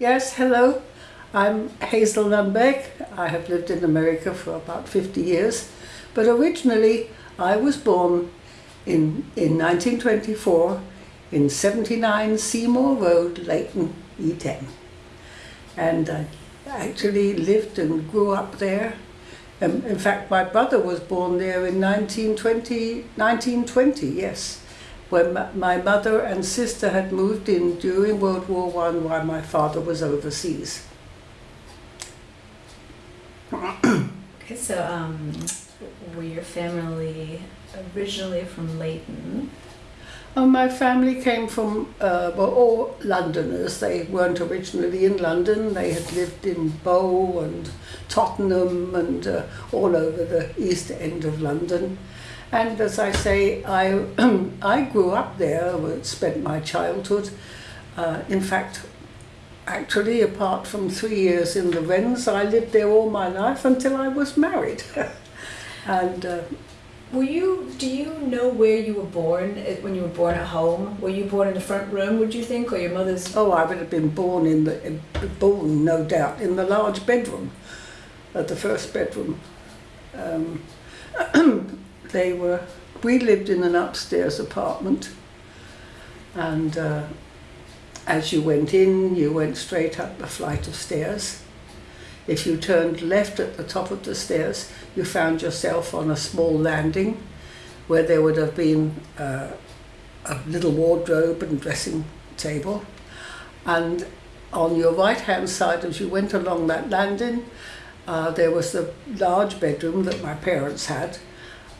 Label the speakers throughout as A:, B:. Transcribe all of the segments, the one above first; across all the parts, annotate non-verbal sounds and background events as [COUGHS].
A: Yes, hello. I'm Hazel Lundbeck. I have lived in America for about 50 years, but originally I was born in, in 1924 in 79 Seymour Road, Leyton, E10. And I actually lived and grew up there. Um, in fact, my brother was born there in 1920, 1920 yes, when my mother and sister had moved in during World War One while my father was overseas.
B: Okay, so um, were your family originally from Leyton?
A: Oh, my family came from, uh, were all Londoners. They weren't originally in London. They had lived in Bow and Tottenham and uh, all over the east end of London. And as I say, I, [CLEARS THROAT] I grew up there, spent my childhood. Uh, in fact, actually, apart from three years in the Wrens, I lived there all my life until I was married. [LAUGHS] and uh,
B: were you? Do you know where you were born eh, when you were born at home? Were you born in the front room? Would you think, or your mother's?
A: Oh, I would have been born in the born, no doubt, in the large bedroom, at the first bedroom. Um, [CLEARS THROAT] they were. We lived in an upstairs apartment, and uh, as you went in, you went straight up a flight of stairs. If you turned left at the top of the stairs, you found yourself on a small landing where there would have been uh, a little wardrobe and dressing table. And on your right hand side, as you went along that landing, uh, there was the large bedroom that my parents had.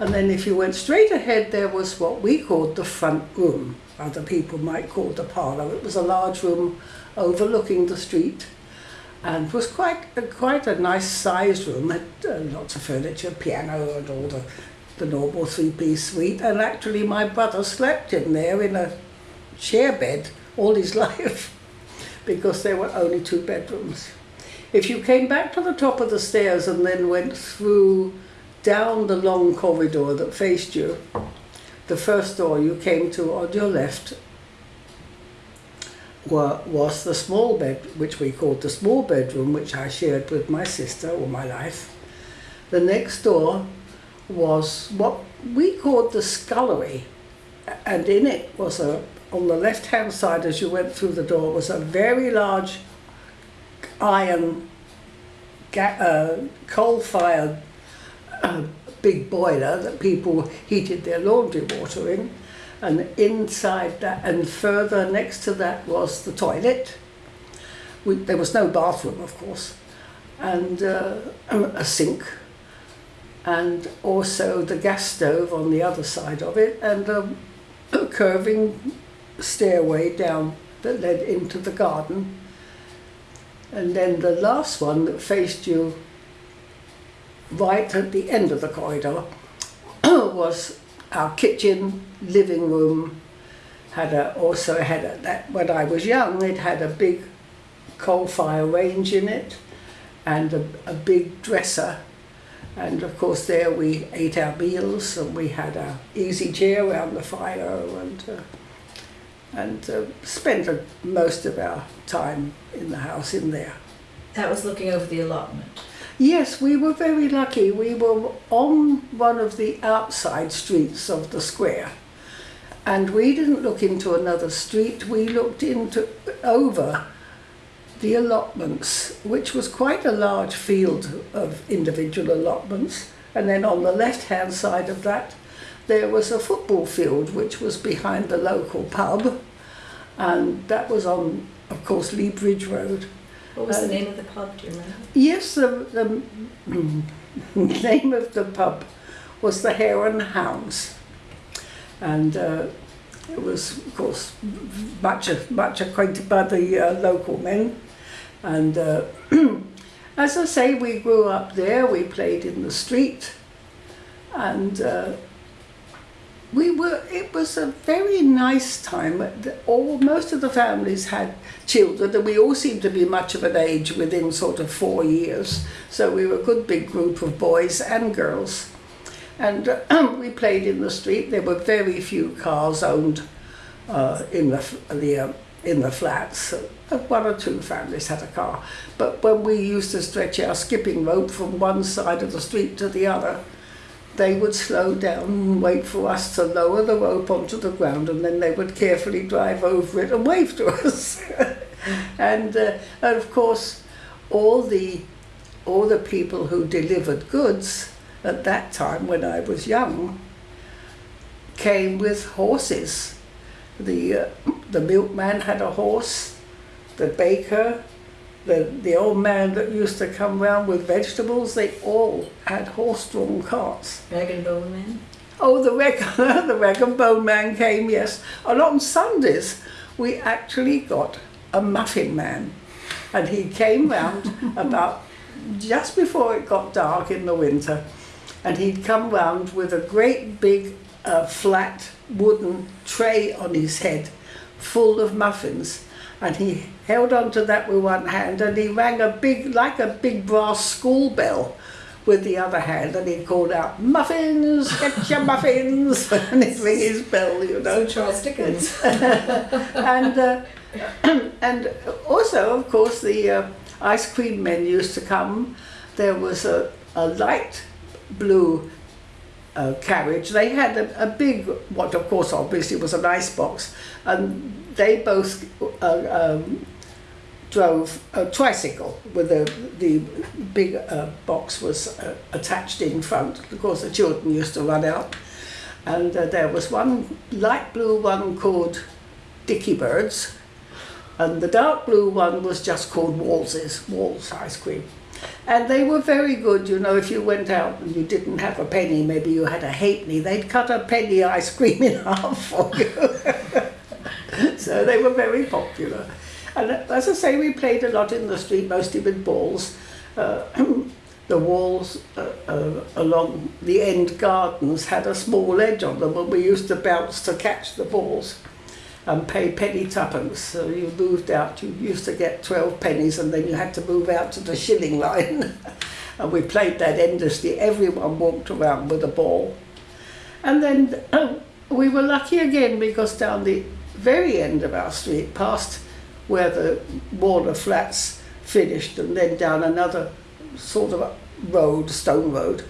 A: And then if you went straight ahead, there was what we called the front room. Other people might call the parlour. It was a large room overlooking the street and was quite a, quite a nice sized room. Had uh, lots of furniture, piano, and all the the normal three piece suite. And actually, my brother slept in there in a chair bed all his [LAUGHS] life because there were only two bedrooms. If you came back to the top of the stairs and then went through down the long corridor that faced you, the first door you came to on your left were, was the small bed, which we called the small bedroom, which I shared with my sister all my life. The next door was what we called the scullery, and in it was a, on the left hand side as you went through the door, was a very large iron uh, coal fired uh, [COUGHS] big boiler that people heated their laundry water in and inside that and further next to that was the toilet. We, there was no bathroom of course. And uh, a sink. And also the gas stove on the other side of it and a, a [COUGHS] curving stairway down that led into the garden. And then the last one that faced you right at the end of the corridor [COUGHS] was our kitchen, living room, had a, also had a, that when I was young it had a big coal fire range in it and a, a big dresser and of course there we ate our meals and we had our easy chair around the fire and uh, and uh, spent most of our time in the house in there.
B: That was looking over the allotment.
A: Yes, we were very lucky. We were on one of the outside streets of the square. And we didn't look into another street, we looked into over the allotments, which was quite a large field of individual allotments. And then on the left hand side of that, there was a football field which was behind the local pub. And that was on, of course, Lea Bridge Road.
B: What was the name of the pub, do you remember?
A: Yes, the, the [CLEARS THROAT] name of the pub was the Hare and Hounds. And uh, it was, of course, much, much acquainted by the uh, local men. And uh, [CLEARS THROAT] as I say, we grew up there, we played in the street. And uh, we were it was a very nice time all most of the families had children and we all seemed to be much of an age within sort of four years so we were a good big group of boys and girls and uh, we played in the street there were very few cars owned uh, in the, the uh, in the flats. Uh, One or two families had a car. But when we used to stretch our skipping rope from one side of the street to the other, they would slow down and wait for us to lower the rope onto the ground and then they would carefully drive over it and wave to [LAUGHS] us. and, uh, and of course, all the, all the people who delivered goods at that time when I was young came with horses. The, uh, the milkman had a horse, the baker, the, the old man that used to come round with vegetables, they all had horse-drawn carts.
B: Rag and Bone Man?
A: Oh, the rag, [LAUGHS] the rag and bone man came, yes. And on Sundays, we actually got a muffin man. And he came round [LAUGHS] about just before it got dark in the winter. And he'd come round with a great big uh, flat wooden tray on his head full of muffins. And he held on to that with one hand and he rang a big, like a big brass school bell with the other hand and he called out, muffins, get your muffins, [LAUGHS] and he'd ring his bell, you know.
B: So Charles Dickens. [LAUGHS]
A: and uh, [CLEARS THROAT] and also, of course, the uh, ice cream men used to come. There was a, a light blue uh, carriage. They had a, a big, what of course obviously was an ice box, and they both uh, um, drove a tricycle with the the big uh, box was uh, attached in front. Of course, the children used to run out, and uh, there was one light blue one called Dicky Birds, and the dark blue one was just called Walls's, Wall's ice cream. And they were very good, you know, if you went out and you didn't have a penny, maybe you had a halfpenny, they'd cut a penny ice cream [LAUGHS] in half for you. [LAUGHS] so they were very popular. And as I say, we played a lot in the street, mostly with balls. Uh, [CLEARS THROAT] the walls uh, uh, along the end gardens had a small edge on them, and we used to bounce to catch the balls and pay penny tuppence. So you moved out, you used to get 12 pennies, and then you had to move out to the shilling line. [LAUGHS] and we played that endlessly. Everyone walked around with a ball. And then [CLEARS THROAT] we were lucky again because down the very end of our street, past where the Warner Flats finished, and then down another sort of road, stone road,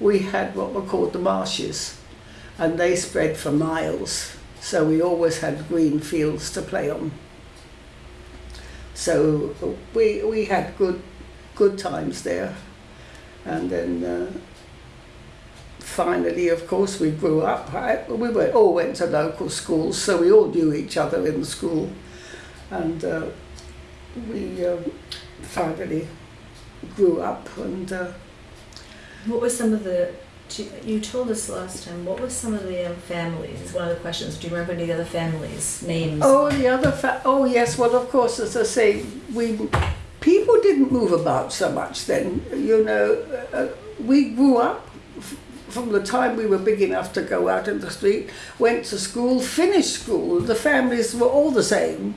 A: we had what were called the marshes, and they spread for miles. So we always had green fields to play on. So we we had good good times there, and then. Uh, finally, of course, we grew up. We were, all went to local schools, so we all knew each other in school. And uh, we uh, finally grew up and uh,
B: What were some of the, you told us last time, what were some of the um, families? One of the questions, do you remember any other families' names?
A: oh the other oh yes well of course as I say we people didn't move about so much then you know uh, we grew up from the time we were big enough to go out in the street went to school finished school the families were all the same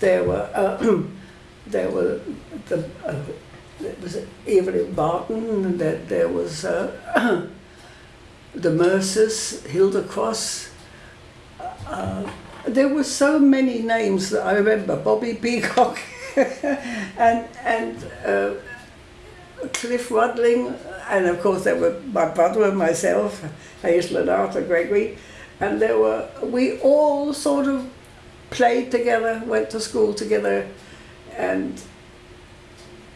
A: there were uh, [CLEARS THROAT] there were the uh, there was Evelyn Barton and there, there was uh, [CLEARS THROAT] the Mercers Hilda Cross uh, there were so many names that I remember. Bobby Peacock [LAUGHS] and and uh, Cliff Rudling and of course there were my brother and myself Hazel and Arthur Gregory and there were we all sort of played together went to school together and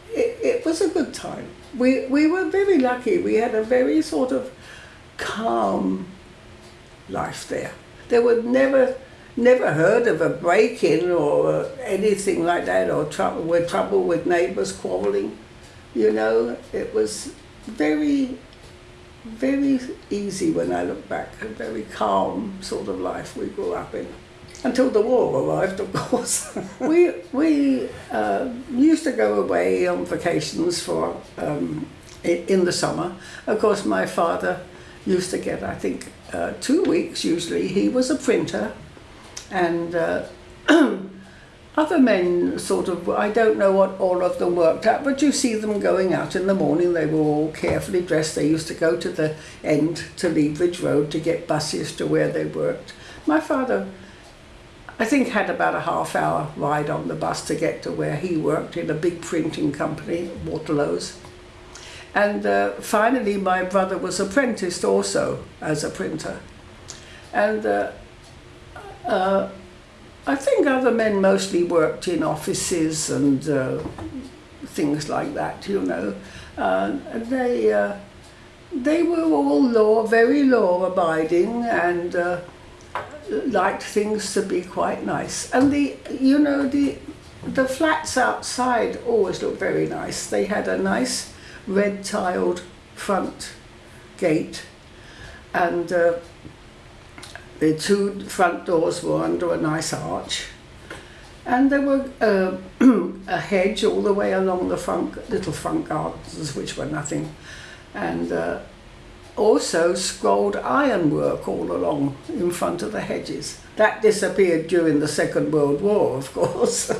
A: it, it was a good time. We we were very lucky. We had a very sort of calm life there. There were never never heard of a break-in or uh, anything like that or trouble with trouble with neighbors quarreling. You know it was very very easy when i look back a very calm sort of life we grew up in until the war arrived of [LAUGHS] course. We we uh, used to go away on vacations for um, in the summer. Of course my father used to get i think uh, two weeks usually. He was a printer and uh, [CLEARS THROAT] other men sort of I don't know what all of them worked at but you see them going out in the morning. They were all carefully dressed. They used to go to the end to Leabridge Road to get buses to where they worked. My father I think had about a half hour ride on the bus to get to where he worked in a big printing company, Waterlow's. And uh, finally, my brother was apprenticed also as a printer. And uh, uh, I think other men mostly worked in offices and uh, things like that, you know. Uh, and they, uh, they were all law, very law abiding and liked things to be quite nice. And the, you know, the, the flats outside always looked very nice. They had a nice red tiled front gate. And uh, the two front doors were under a nice arch. And there were uh, [CLEARS THROAT] a hedge all the way along the front little front gardens which were nothing. And uh, also scrolled ironwork all along in front of the hedges. That disappeared during the second world war of [LAUGHS] course.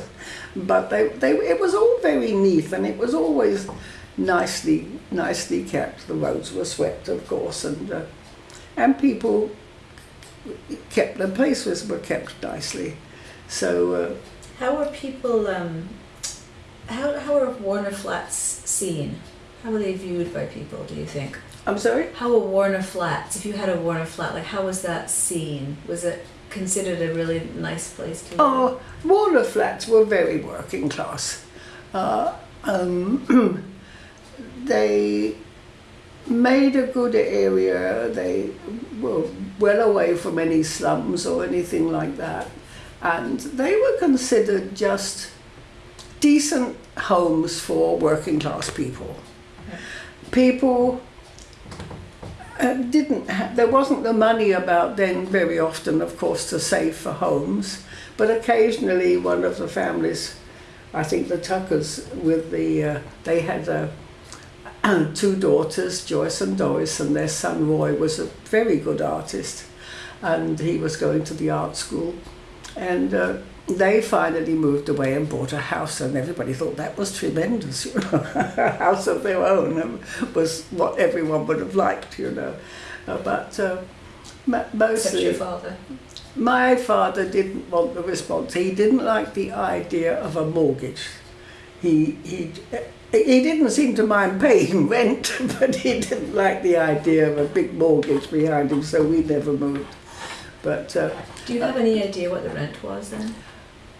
A: But they, they, it was all very neat and it was always nicely nicely kept. The roads were swept, of course, and uh, and people kept the places were kept nicely. So. Uh,
B: how were people? Um, how how are Warner Flats seen? How were they viewed by people? Do you think?
A: I'm sorry.
B: How were Warner Flats? If you had a Warner Flat, like how was that seen? Was it considered a really nice place to live?
A: Oh, Warner Flats were very working class. Uh, um, [CLEARS THROAT] [CLEARS THROAT] they made a good area. They were well away from any slums or anything like that. And they were considered just decent homes for working class people. People uh, didn't have, there wasn't the money about then very often, of course, to save for homes, but occasionally one of the families, I think the Tuckers, with the, uh, they had a, [CLEARS THROAT] two daughters, Joyce and Doris, and their son Roy was a very good artist, and he was going to the art school. And uh, they finally moved away and bought a house, and everybody thought that was tremendous. You know, [LAUGHS] a house of their own was what everyone would have liked, you know. Uh, but uh, mostly,
B: your father.
A: My father didn't want the response. He didn't like the idea of a mortgage. He he he didn't seem to mind paying [LAUGHS] rent, but he didn't like the idea of a big mortgage behind him, so we never moved. But uh,
B: do you have any idea what the rent was then?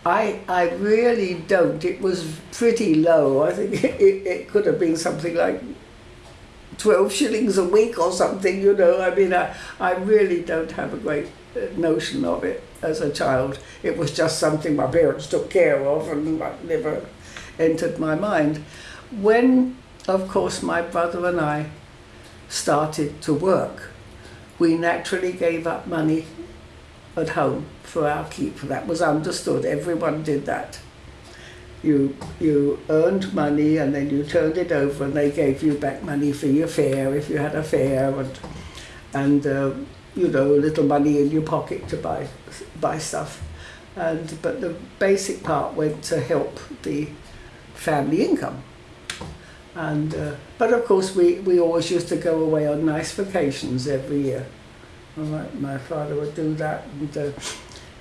A: I I really don't. It was pretty low. I think [LAUGHS] it, it could have been something like 12 shillings a week or something, you know. I mean, I, I really don't have a great uh, notion of it as a child. It was just something my parents took care of and I never entered my mind. When, of course, my brother and I started to work, we naturally gave up money at home for our keep. That was understood. Everyone did that. You, you earned money and then you turned it over and they gave you back money for your fare if you had a fare and, and uh, you know, a little money in your pocket to buy, buy stuff. And, but the basic part went to help the family income. And, uh, but of course, we, we always used to go away on nice vacations every year. My, my father would do that. And, uh,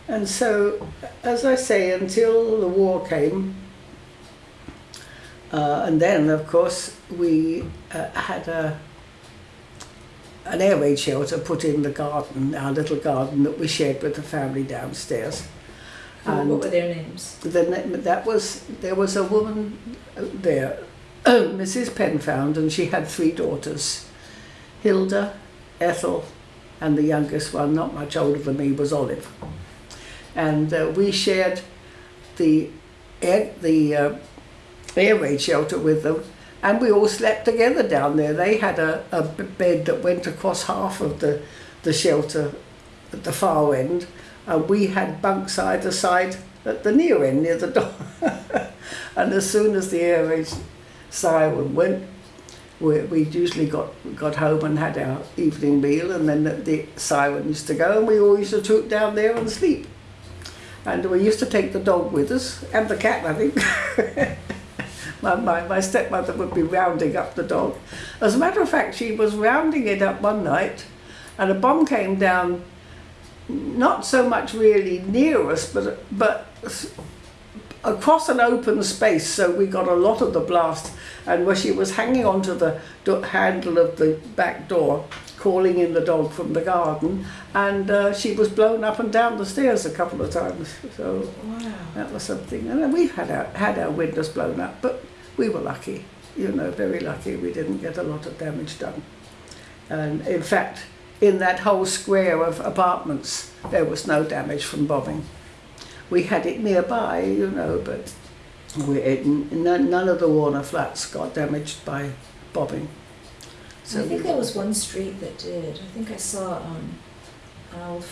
A: and so, as I say, until the war came, uh, and then, of course, we uh, had a, an air raid shelter put in the garden, our little garden that we shared with the family downstairs.
B: And what were their names?
A: The, that was there was a woman there [CLEARS THROAT] Mrs. Penfound, and she had three daughters Hilda, Ethel, and the youngest one, not much older than me, was Olive. And uh, we shared the air, the uh, air raid shelter with them, and we all slept together down there. They had a, a bed that went across half of the, the shelter at the far end, and we had bunks either side at the near end near the door. [LAUGHS] and as soon as the air raid siren went, we, we usually got got home and had our evening meal, and then the, the siren used to go, and we all used to troop down there and sleep. And we used to take the dog with us, and the cat, I think. [LAUGHS] my, my, my stepmother would be rounding up the dog. As a matter of fact, she was rounding it up one night, and a bomb came down not so much really near us, but but across an open space. So we got a lot of the blast, and where she was hanging onto the handle of the back door, calling in the dog from the garden, and uh, she was blown up and down the stairs a couple of times. So
B: Wow.
A: that was something. And we've had our had our windows blown up, but we were lucky. You know, very lucky. We didn't get a lot of damage done. And in fact, in that whole square of apartments, there was no damage from bombing. We had it nearby, you know, but we, it, none, none of the Warner flats got damaged by bombing.
B: So I think there was one street that did. I think I saw um,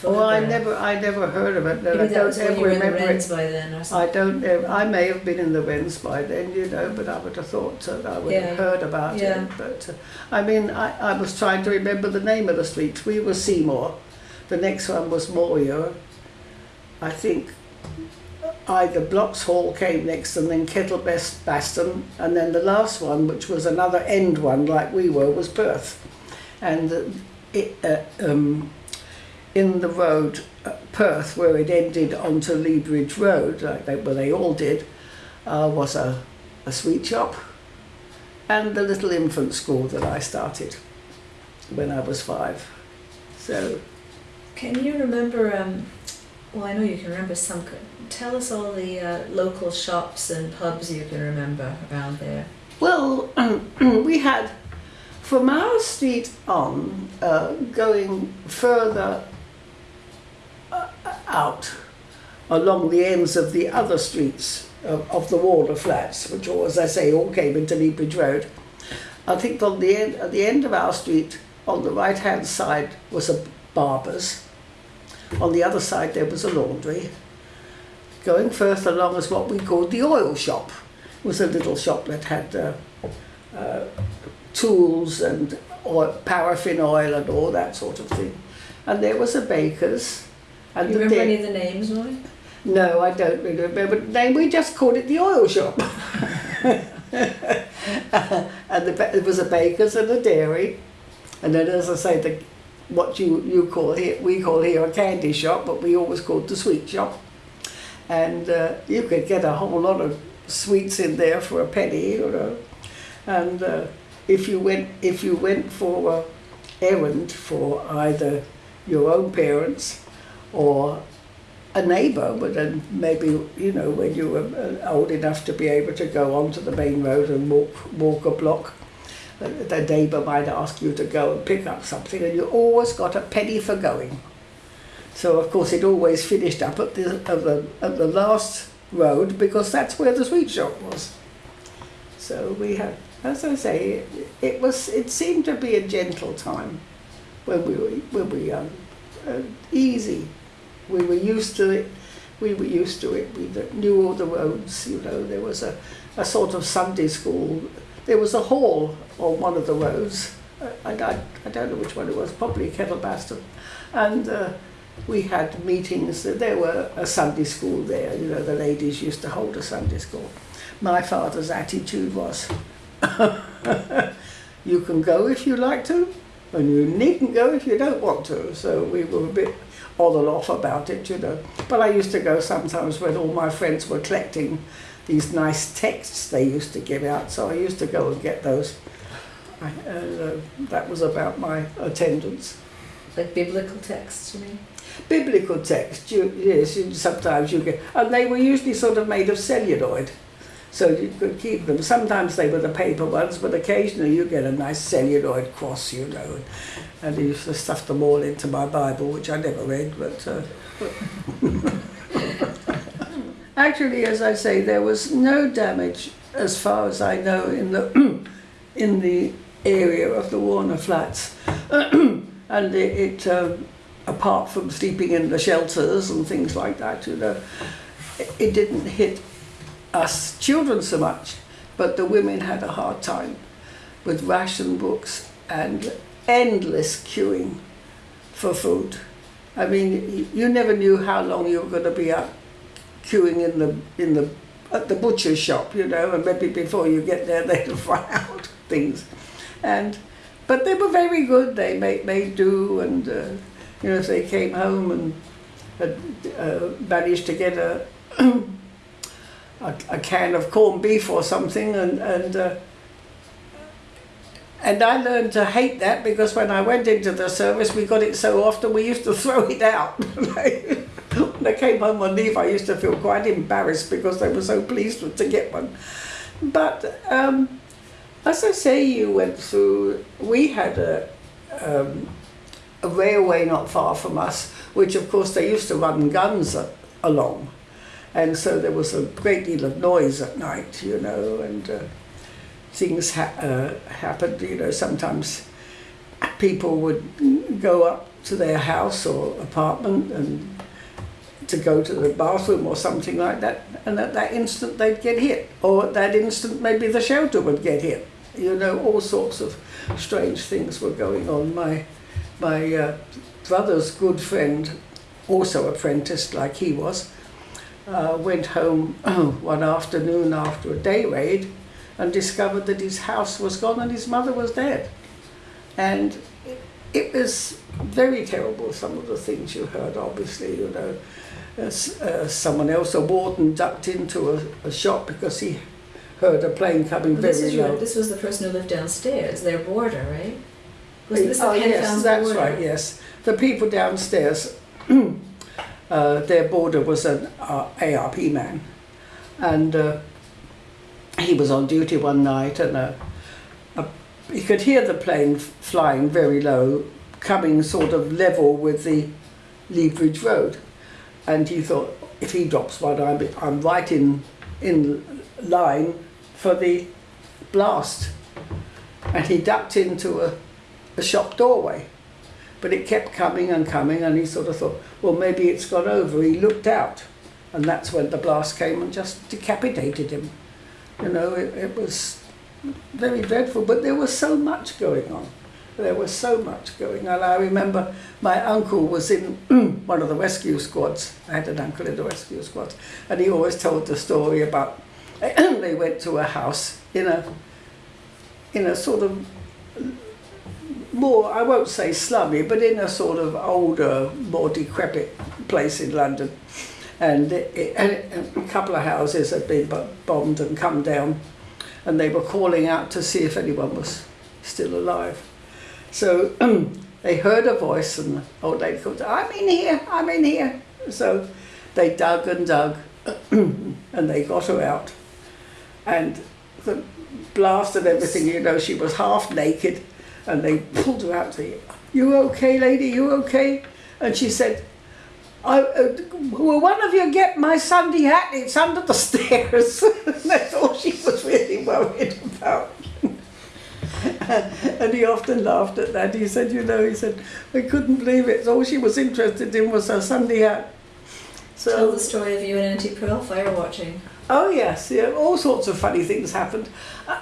A: Oh. I never, I never heard of it. No, I
B: that
A: don't
B: was when
A: ever
B: you were in the
A: remember it.
B: By then or
A: I
B: something.
A: don't ever, I may have been in the Wrens by then, you know, but I would have thought that I would
B: Yeah.
A: have heard about
B: Yeah.
A: it. But uh, I mean, I, I was trying to remember the name of the street. We were Seymour. The next one was Morieux. I think either Bloxhall came next and then Kettlebest Baston. And then the last one, which was another end one like we were, was Perth. And uh, it, uh, um, in the road uh, Perth, where it ended onto Bridge Road, like they, where they all did, uh, was a, a sweet shop and the little infant school that I started when I was five. So,
B: Can you remember? Um, well, I know you can remember some. Tell us all the uh, local shops and pubs you can remember around there.
A: well, [CLEARS THROAT] we had from our street on, uh, going further out along the ends of the other streets of, of the Warner flats, which, all, as I say, all came into Lea Bridge Road. I think on the end, at the end of our street, on the right hand side, was a barber's. On the other side, there was a laundry. Going further along was what we called the oil shop. It was a little shop that had uh, uh, tools and oil, paraffin oil and all that sort of thing. And there was a baker's. And
B: you remember any of the names, Roy?
A: no, I don't really remember the name. We just called it the oil shop. [LAUGHS] and the, there was a baker's and a dairy. And then, as I say, the, what you, you call here, we call here a candy shop, but we always called the sweet shop. And uh, you could get a whole lot of sweets in there for a penny, you know. And uh, if you went, if you went for a errand for either your own parents or a neighbour, but then maybe you know when you were uh, old enough to be able to go onto the main road and walk walk a block, uh, the neighbour might ask you to go and pick up something, and you always got a penny for going. So of course it always finished up at the at the at the last road because that's where the sweet shop was. So we had, as I say, it, it was it seemed to be a gentle time when we were when we were young, uh, easy we were used to it. We were used to it. We knew all the roads. You know, there was a, a sort of Sunday school. There was a hall on one of the roads. Uh, I, I, I don't know which one it was. Probably Kettlebaston, and uh, we had meetings. There were a Sunday school there. You know, the ladies used to hold a Sunday school. My father's attitude was, [LAUGHS] "You can go if you like to, and you needn't go if you don't want to." So we were a bit on and off about it, you know. But I used to go sometimes when all my friends were collecting these nice texts they used to give out, so I used to go and get those. And uh, that was about my attendance.
B: Like biblical texts, you mean?
A: Biblical text, you, yes, you, sometimes you get, and they were usually sort of made of celluloid, so you could keep them. Sometimes they were the paper ones, but occasionally you get a nice celluloid cross, you know. And I used to stuff them all into my Bible, which I never read, but. Uh, [LAUGHS] Actually, as I say, there was no damage, as far as I know, in the [CLEARS THROAT] in the area of the Warner Flats, [CLEARS THROAT] and it, it um, apart from sleeping in the shelters and things like that, you know, it, it didn't hit us children so much, but the women had a hard time with ration books and endless queuing for food. I mean, you, never knew how long you were going to be up queuing in the in the at the butcher's shop, you know, and maybe before you get there [LAUGHS] they'd run out things, and but they were very good. They made made do, and uh, you know, they came home and had uh, managed to get a, [CLEARS THROAT] a a can of corned beef or something, and and. Uh, and I learned to hate that because when I went into the service, we got it so often we used to [LAUGHS] throw it out. [LAUGHS] when I came home on leave, I used to feel quite embarrassed because they were so pleased to get one. But um, as I say, you went through, we had a, um, a railway not far from us, which of course they used to run guns along. And so there was a great deal of noise at night, you know, and uh, things ha- uh, happened, you know, sometimes people would go up to their house or apartment and to go to the bathroom or something like that, and at that instant they'd get hit, or at that instant maybe the shelter would get hit. You know, all sorts of strange things were going on. My my uh, brother's good friend, also apprenticed like he was, uh, went home [CLEARS THROAT] one afternoon after a day raid and discovered that his house was gone and his mother was dead. And it, it was very terrible, some of the things you heard, obviously, you know. As, uh, someone else, a warden, ducked into a, a shop because he heard a plane coming
B: Well,
A: very
B: this
A: low.
B: this was the person who lived downstairs, their boarder, right? Was this
A: oh, yes, that's
B: boarder?
A: right, yes. The people downstairs, uh, [CLEARS THROAT] their boarder was an uh, ARP man. And uh, he was on duty one night and uh, a, he could hear the plane flying very low, coming sort of level with the Lea Bridge Road. And he thought, if he drops one, I'm, I'm right in, in line for the blast. And he ducked into a, a shop doorway. But it kept coming and coming, and he sort of thought, well, maybe it's gone over. He looked out, and that's when the blast came and just decapitated him. You know, it, it was very dreadful, but there was so much going on. There was so much going on. I remember my uncle was in [CLEARS THROAT] one of the rescue squads. I had an uncle in the rescue squad, and he always told the story about [CLEARS THROAT] they went to a house in a in a sort of more, I won't say slummy, but in a sort of older, more decrepit place in London. And, it, and a couple of houses had been bombed and come down, and they were calling out to see if anyone was still alive. So [CLEARS THROAT] they heard a voice, and the old lady called, I'm in here, I'm in here. So they dug and dug, [CLEARS THROAT] and they got her out. And the blast and everything, you know, she was half naked, and they pulled her out. Say, "You okay, lady? You okay?" And she said, I, uh, "Will one of you get my Sunday hat? It's under the [LAUGHS] stairs." That's all she was really worried about. [LAUGHS] and he often laughed at that. He said, "You know," he said, "I couldn't believe it. All she was interested in was her Sunday hat." So
B: Tell the story of you and Auntie Pearl fire watching.
A: Oh yes, yeah, all sorts of funny things happened.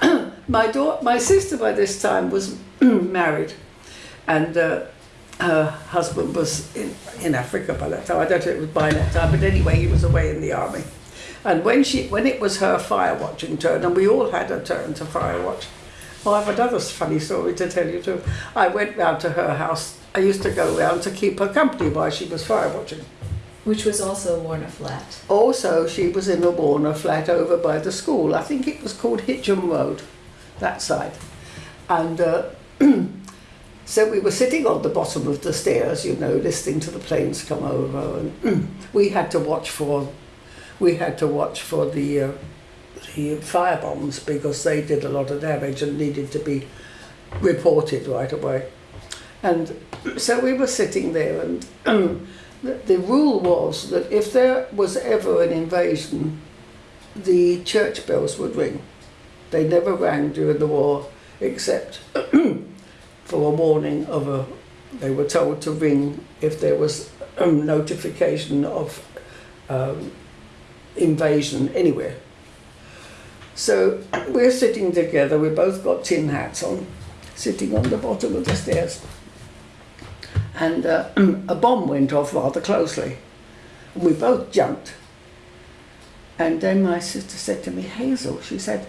A: [CLEARS THROAT] my daughter, my sister by this time was [CLEARS THROAT] married, and uh, her husband was in, in Africa by that time. I don't know if it was by that time, but anyway, he was away in the army. And when she, when it was her fire watching turn, and we all had a turn to fire watch. Oh, I have another funny story to tell you too. I went round to her house. I used to go round to keep her company while she was fire watching.
B: Which was also a Warner Flat.
A: Also, she was in a Warner flat over by the school. I think it was called Hitcham Road, that side. And uh, [CLEARS THROAT] so we were sitting on the bottom of the stairs, you know, listening to the planes come over, and [CLEARS THROAT] we had to watch for, we had to watch for the uh, the fire bombs because they did a lot of damage and needed to be reported right away. And [CLEARS THROAT] so we were sitting there, and the, the rule was that if there was ever an invasion, the church bells would ring. They never rang during the war, except for a warning of a. They were told to ring if there was a notification of um, invasion anywhere. So we're sitting together. We both got tin hats on, sitting on the bottom of the stairs and uh, [CLEARS THROAT] a bomb went off rather closely. And we both jumped. And then my sister said to me, Hazel, she said,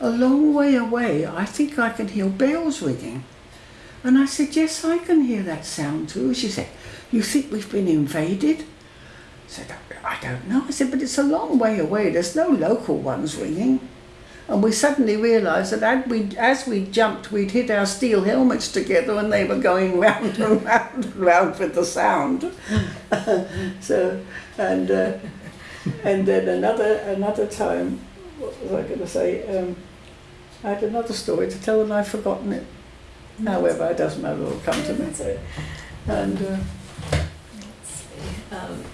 A: a long way away, I think I can hear bells ringing. And I said, yes, I can hear that sound too. She said, you think we've been invaded? I said, I don't know. I said, but it's a long way away. There's no local ones ringing. And we suddenly realised that as we, as we jumped, we'd hit our steel helmets together and they were going [LAUGHS] round and round and round with the sound. [LAUGHS] so, and, uh, and then another, another time, what was I going to say? Um, I had another story to tell and I've forgotten it. However, it doesn't matter, it'll come to me.
B: It.
A: And uh,
B: Let's see. Um,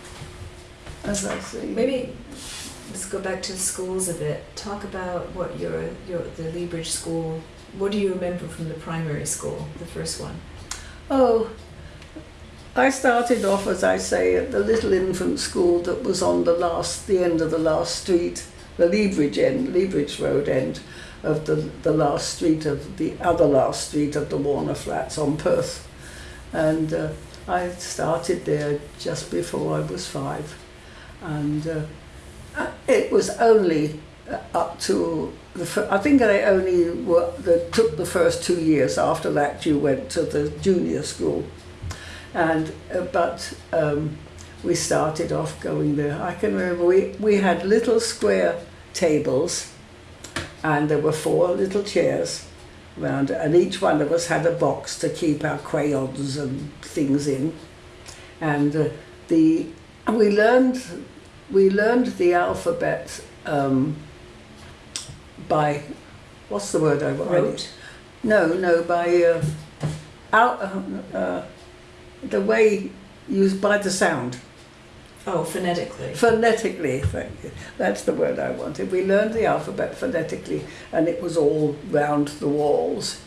A: as I say,
B: maybe let's go back to the schools a bit. Talk about what your your the Leabridge school. What do you remember from the primary school, the first one?
A: Oh, I started off, as I say, at the little infant school that was on the last, the end of the last street, the Leabridge end, Leabridge Road end of the, the last street of the other last street of the Warner Flats on Perth. And uh, I started there just before I was five. And uh, it was only uh, up to the I think they only were they took the first two years. After that, you went to the junior school, and uh, but um, we started off going there. I can remember we we had little square tables, and there were four little chairs round, and each one of us had a box to keep our crayons and things in, and uh, the we learned we learned the alphabet. Um, by what's the word I?
B: Wrote.
A: No, no, by uh, out, uh, uh, the way used by the sound.
B: Oh, phonetically.
A: Phonetically, thank you. That's the word I wanted. We learned the alphabet phonetically, and it was all round the walls.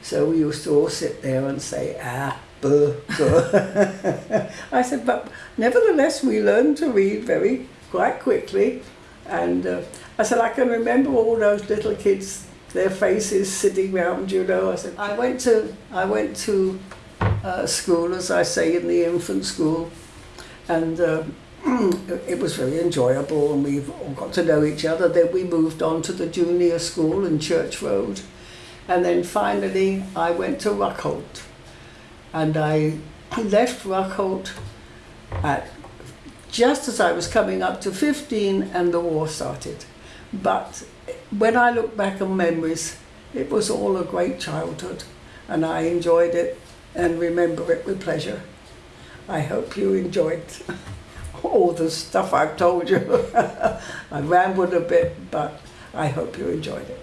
A: So we used to all sit there and say ah, buh, [LAUGHS] buh. I said, but nevertheless, we learned to read very quite quickly, and uh, I said I can remember all those little kids, their faces sitting round. You know, I said I went to I went to uh, school, as I say, in the infant school, and. Uh, [CLEARS THROAT] it was very enjoyable and we've all got to know each other. Then we moved on to the junior school in Church Road. And then finally I went to Ruckholt. And I [CLEARS THROAT] left Ruckholt at just as I was coming up to 15 and the war started. But when I look back on memories, it was all a great childhood and I enjoyed it and remember it with pleasure. I hope you enjoyed all the stuff I've told you. [LAUGHS] I rambled a bit, but I hope you enjoyed it.